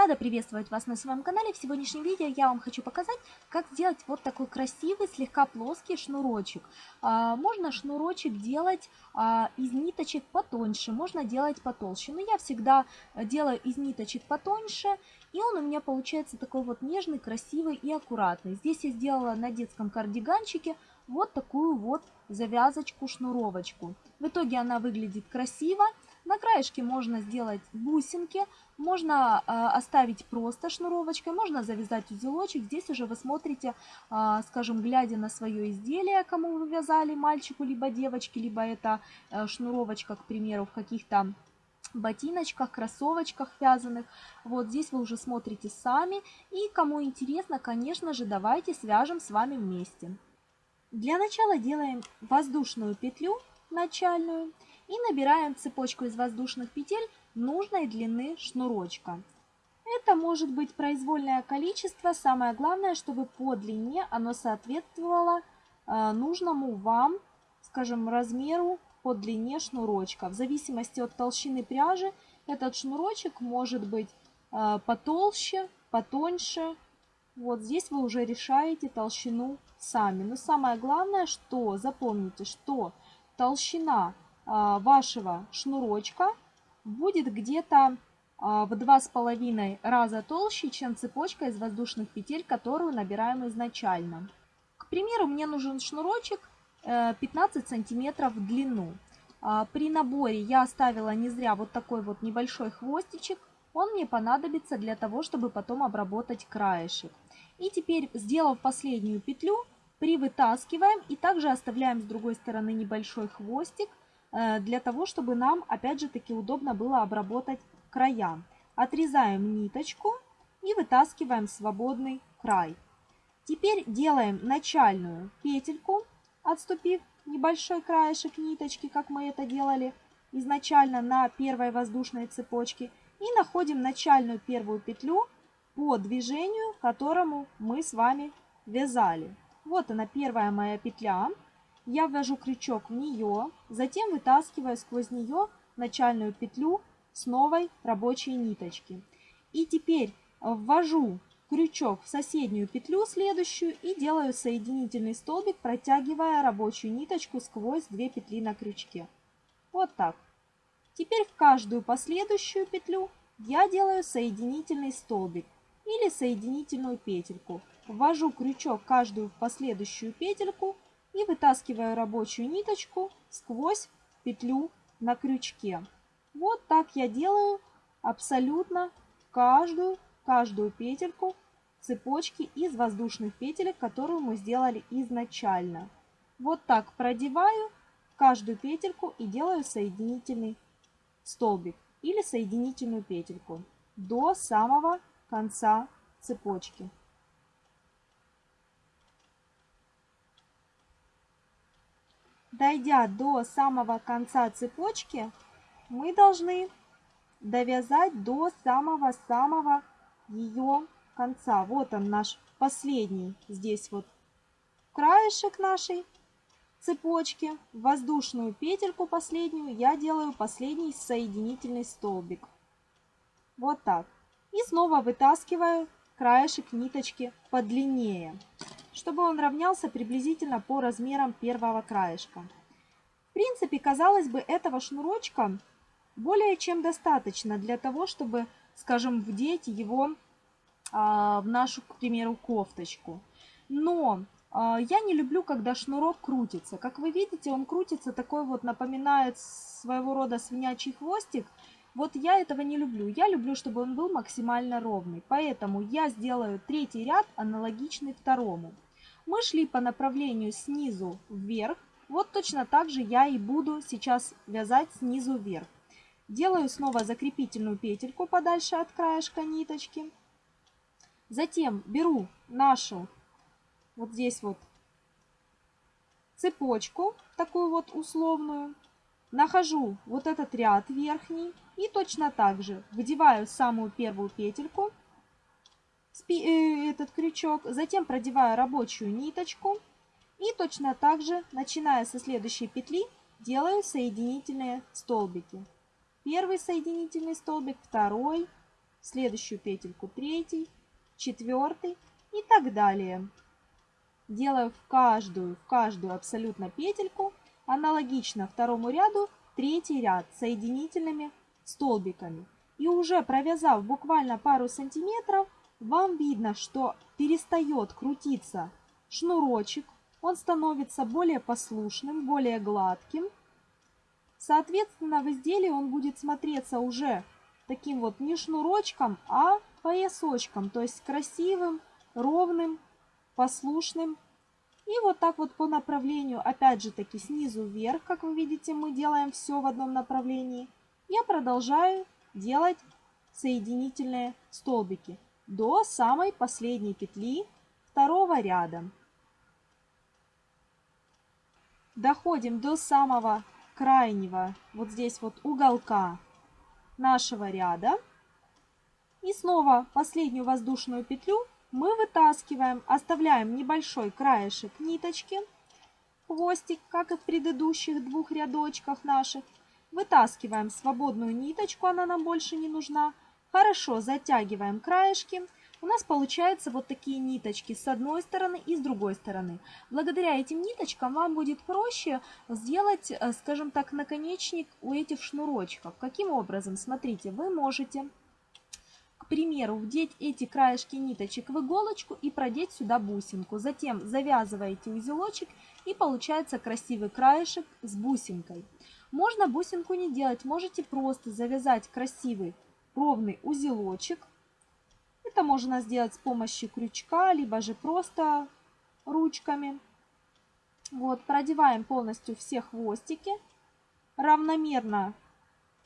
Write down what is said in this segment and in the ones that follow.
Рада приветствовать вас на своем канале. В сегодняшнем видео я вам хочу показать, как сделать вот такой красивый, слегка плоский шнурочек. А, можно шнурочек делать а, из ниточек потоньше, можно делать потолще. Но я всегда делаю из ниточек потоньше, и он у меня получается такой вот нежный, красивый и аккуратный. Здесь я сделала на детском кардиганчике вот такую вот завязочку-шнуровочку. В итоге она выглядит красиво. На краешке можно сделать бусинки, можно э, оставить просто шнуровочкой, можно завязать узелочек. Здесь уже вы смотрите, э, скажем, глядя на свое изделие, кому вы вязали, мальчику либо девочке, либо это э, шнуровочка, к примеру, в каких-то ботиночках, кроссовочках вязаных. Вот здесь вы уже смотрите сами. И кому интересно, конечно же, давайте свяжем с вами вместе. Для начала делаем воздушную петлю начальную и набираем цепочку из воздушных петель нужной длины шнурочка. Это может быть произвольное количество, самое главное, чтобы по длине оно соответствовало э, нужному вам, скажем, размеру по длине шнурочка. В зависимости от толщины пряжи этот шнурочек может быть э, потолще, потоньше. Вот здесь вы уже решаете толщину сами. Но самое главное, что запомните, что толщина вашего шнурочка будет где-то а, в два с половиной раза толще, чем цепочка из воздушных петель, которую набираем изначально. К примеру, мне нужен шнурочек 15 э, сантиметров в длину. При наборе я оставила не зря вот такой вот небольшой хвостичек. Он мне понадобится для того, чтобы потом обработать краешек. И теперь, сделав последнюю петлю, привытаскиваем и также оставляем с другой стороны небольшой хвостик. Э, для того, чтобы нам, опять же таки, удобно было обработать края. Отрезаем ниточку и вытаскиваем свободный край. Теперь делаем начальную петельку, отступив небольшой краешек ниточки, как мы это делали изначально на первой воздушной цепочке. И находим начальную первую петлю по движению, которому мы с вами вязали. Вот она первая моя петля. Я ввожу крючок в нее, затем вытаскиваю сквозь нее начальную петлю с новой рабочей ниточки. И теперь ввожу крючок в соседнюю петлю следующую и делаю соединительный столбик, протягивая рабочую ниточку сквозь две петли на крючке. Вот так. Теперь в каждую последующую петлю я делаю соединительный столбик или соединительную петельку. Ввожу крючок каждую последующую петельку и вытаскиваю рабочую ниточку сквозь петлю на крючке. Вот так я делаю абсолютно каждую, каждую петельку цепочки из воздушных петелек, которую мы сделали изначально. Вот так продеваю каждую петельку и делаю соединительный столбик или соединительную петельку до самого конца цепочки. Дойдя до самого конца цепочки, мы должны довязать до самого-самого ее конца. Вот он наш последний, здесь вот краешек нашей цепочки. воздушную петельку последнюю я делаю последний соединительный столбик. Вот так. И снова вытаскиваю краешек ниточки подлиннее чтобы он равнялся приблизительно по размерам первого краешка. В принципе, казалось бы, этого шнурочка более чем достаточно для того, чтобы, скажем, вдеть его а, в нашу, к примеру, кофточку. Но а, я не люблю, когда шнурок крутится. Как вы видите, он крутится такой вот, напоминает своего рода свинячий хвостик. Вот я этого не люблю. Я люблю, чтобы он был максимально ровный. Поэтому я сделаю третий ряд аналогичный второму. Мы шли по направлению снизу вверх. Вот точно так же я и буду сейчас вязать снизу вверх. Делаю снова закрепительную петельку подальше от краешка ниточки. Затем беру нашу вот здесь вот цепочку, такую вот условную. Нахожу вот этот ряд верхний и точно так же вдеваю самую первую петельку Э, этот крючок, затем продеваю рабочую ниточку и точно так же, начиная со следующей петли, делаю соединительные столбики. Первый соединительный столбик, второй, следующую петельку третий, четвертый и так далее. Делаю в каждую, в каждую абсолютно петельку, аналогично второму ряду, третий ряд соединительными столбиками. И уже провязав буквально пару сантиметров, вам видно, что перестает крутиться шнурочек, он становится более послушным, более гладким. Соответственно, в изделии он будет смотреться уже таким вот не шнурочком, а поясочком, то есть красивым, ровным, послушным. И вот так вот по направлению, опять же таки снизу вверх, как вы видите, мы делаем все в одном направлении. Я продолжаю делать соединительные столбики до самой последней петли второго ряда. Доходим до самого крайнего, вот здесь вот уголка нашего ряда. И снова последнюю воздушную петлю мы вытаскиваем, оставляем небольшой краешек ниточки, хвостик, как и в предыдущих двух рядочках наших. Вытаскиваем свободную ниточку, она нам больше не нужна. Хорошо затягиваем краешки. У нас получаются вот такие ниточки с одной стороны и с другой стороны. Благодаря этим ниточкам вам будет проще сделать, э, скажем так, наконечник у этих шнурочков. Каким образом? Смотрите, вы можете примеру, вдеть эти краешки ниточек в иголочку и продеть сюда бусинку. Затем завязываете узелочек и получается красивый краешек с бусинкой. Можно бусинку не делать, можете просто завязать красивый ровный узелочек. Это можно сделать с помощью крючка, либо же просто ручками. Вот, продеваем полностью все хвостики. Равномерно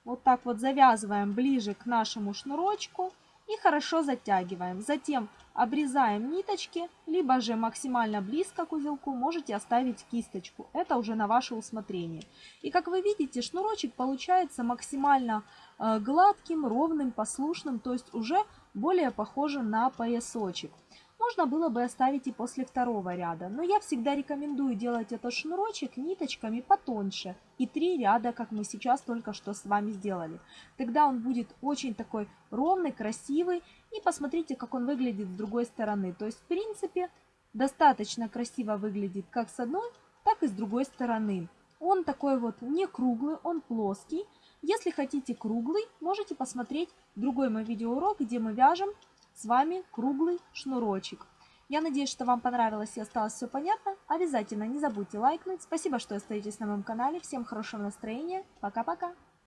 вот так вот завязываем ближе к нашему шнурочку и хорошо затягиваем. Затем обрезаем ниточки, либо же максимально близко к узелку можете оставить кисточку. Это уже на ваше усмотрение. И как вы видите, шнурочек получается максимально э, гладким, ровным, послушным, то есть уже более похожим на поясочек можно было бы оставить и после второго ряда, но я всегда рекомендую делать этот шнурочек ниточками потоньше и три ряда, как мы сейчас только что с вами сделали. Тогда он будет очень такой ровный, красивый и посмотрите, как он выглядит с другой стороны. То есть, в принципе, достаточно красиво выглядит как с одной, так и с другой стороны. Он такой вот не круглый, он плоский. Если хотите круглый, можете посмотреть другой мой видеоурок, где мы вяжем с вами круглый шнурочек. Я надеюсь, что вам понравилось и осталось все понятно. Обязательно не забудьте лайкнуть. Спасибо, что остаетесь на моем канале. Всем хорошего настроения. Пока-пока.